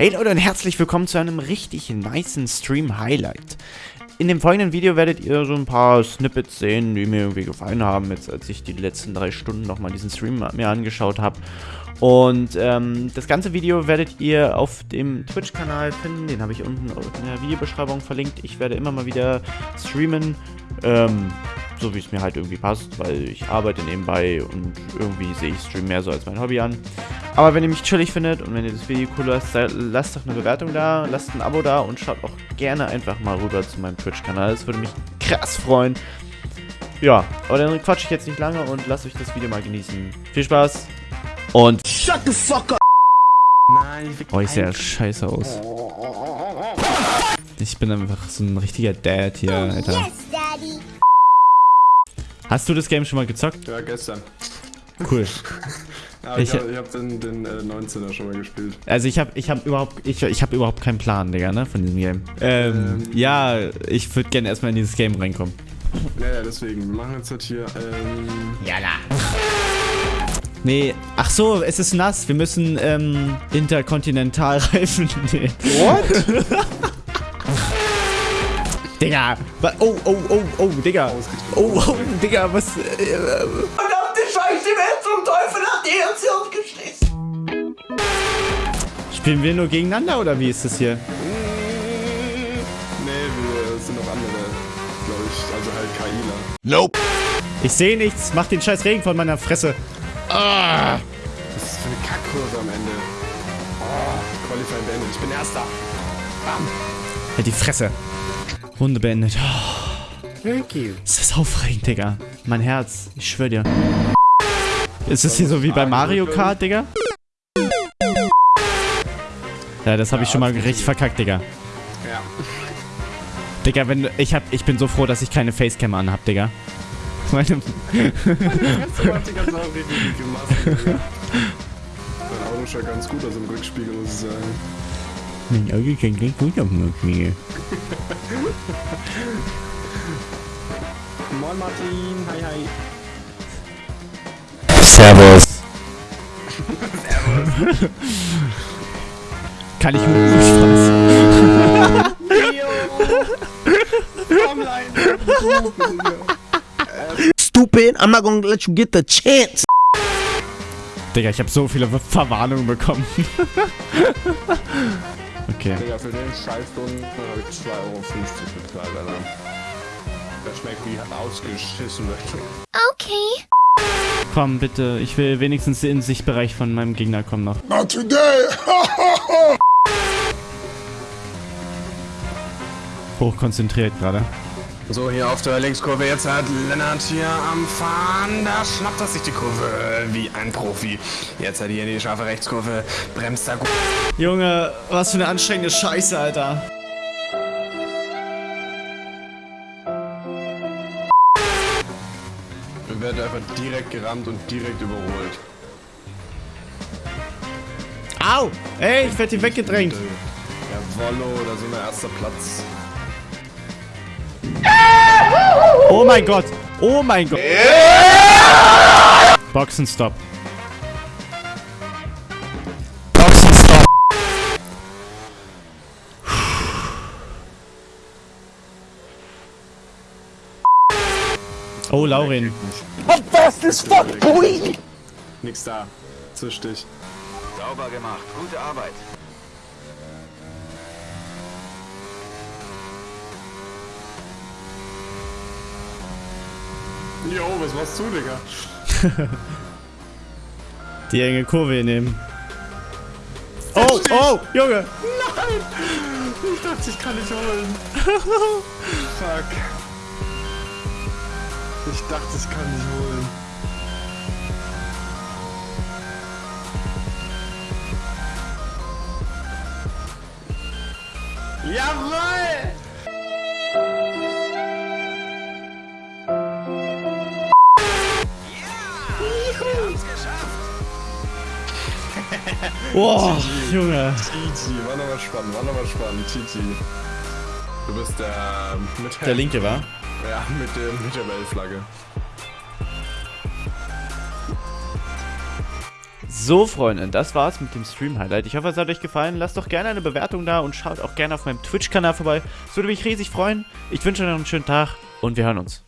Hey Leute und herzlich willkommen zu einem richtig niceen Stream-Highlight. In dem folgenden Video werdet ihr so ein paar Snippets sehen, die mir irgendwie gefallen haben, jetzt als ich die letzten drei Stunden nochmal diesen Stream mir angeschaut habe. Und ähm, das ganze Video werdet ihr auf dem Twitch-Kanal finden, den habe ich unten in der Videobeschreibung verlinkt. Ich werde immer mal wieder streamen, ähm, so wie es mir halt irgendwie passt, weil ich arbeite nebenbei und irgendwie sehe ich Stream mehr so als mein Hobby an. Aber wenn ihr mich chillig findet und wenn ihr das Video cool lasst, lasst doch eine Bewertung da, lasst ein Abo da und schaut auch gerne einfach mal rüber zu meinem Twitch-Kanal. Das würde mich krass freuen. Ja, aber dann quatsche ich jetzt nicht lange und lasst euch das Video mal genießen. Viel Spaß und... Shut the fuck up! Nein, ich Oh, ich sehe ja scheiße aus. Ich bin einfach so ein richtiger Dad hier, Alter. Yes, Daddy. Hast du das Game schon mal gezockt? Ja, gestern. Cool. ja, ich, ich habe hab den, den äh, 19er schon mal gespielt. Also ich habe ich hab überhaupt ich, ich hab überhaupt keinen Plan, Digga, ne, von diesem Game. Ähm, ähm ja, ich würde gerne erstmal in dieses Game reinkommen. Ja, ja, deswegen. Wir machen jetzt halt hier, ähm... Jalla. Nee, ach so, es ist nass. Wir müssen, ähm, Interkontinentalreifen nehmen. What? Digga. Oh, oh, oh, oh, Digga. Oh, oh, Digga, was... Äh, Verdammte Scheiße, wer zum Teufel hat die uns hier geschissen? Spielen wir nur gegeneinander, oder wie ist das hier? Nee, wir sind noch andere, glaube ich. Also halt KIler. Nope. Ich sehe nichts. Mach den scheiß Regen von meiner Fresse. Ah. Was ist das für eine Kackkurve am Ende? Oh, Qualifying beendet. Ich bin Erster. Bam. Halt die Fresse. Runde beendet. Oh. Thank you. Das ist aufregend, Digga. Mein Herz. Ich schwör dir. Ist es hier so wie bei Mario Kart, Digga? Ja, das habe ich schon mal richtig verkackt, Digga. Ja. Digga, wenn ich hab, ich bin so froh, dass ich keine Facecam anhab, Digga. Meine. Meine Auto schaut ganz gut aus im Rückspiegel, muss ich sagen. Mein Auge kann gleich gut auf dem Rückspiegel. Moin Martin, hi hi. Servus. Servus. Kann ich mit dem Spaß? Stupid, I'm not gonna let you get the chance. Digga, ich habe so viele Verwarnungen bekommen. Okay. Digga, für den Scheißstunden habe ich 2,50 Euro bezahlt, Alter. Das schmeckt wie ausgeschissen. Okay. Komm, bitte. Ich will wenigstens den Sichtbereich von meinem Gegner kommen noch. Not today! Hochkonzentriert gerade. So, hier auf der Linkskurve. Jetzt hat Lennart hier am Fahren. Da schnappt er sich die Kurve wie ein Profi. Jetzt hat er hier die scharfe Rechtskurve. Bremst da gut. Junge, was für eine anstrengende Scheiße, Alter. Wir werden einfach direkt gerammt und direkt überholt. Au! Ey, ich werde hier weggedrängt. Ja, Wollo, da sind wir erster Platz. Oh mein Gott. Oh mein Gott. Boxenstopp. Boxenstopp. Oh, Laurin. What fast as fuck, boy? Nix da. Zisch dich. Sauber gemacht. Gute Arbeit. Jo, was machst du, Digga? Die enge Kurve nehmen. Oh, oh, Junge! Nein! Ich dachte, ich kann nicht holen. Fuck. Ich dachte, ich kann nicht holen. Jawoll! Boah, Junge. Titi, war nochmal spannend, war nochmal spannend, Titi. Du bist der mit der linke, war? Ja, mit dem mit der Weltflagge. So, Freunde, das war's mit dem Stream-Highlight. Ich hoffe, es hat euch gefallen. Lasst doch gerne eine Bewertung da und schaut auch gerne auf meinem Twitch-Kanal vorbei. Das würde mich riesig freuen. Ich wünsche euch noch einen schönen Tag und wir hören uns.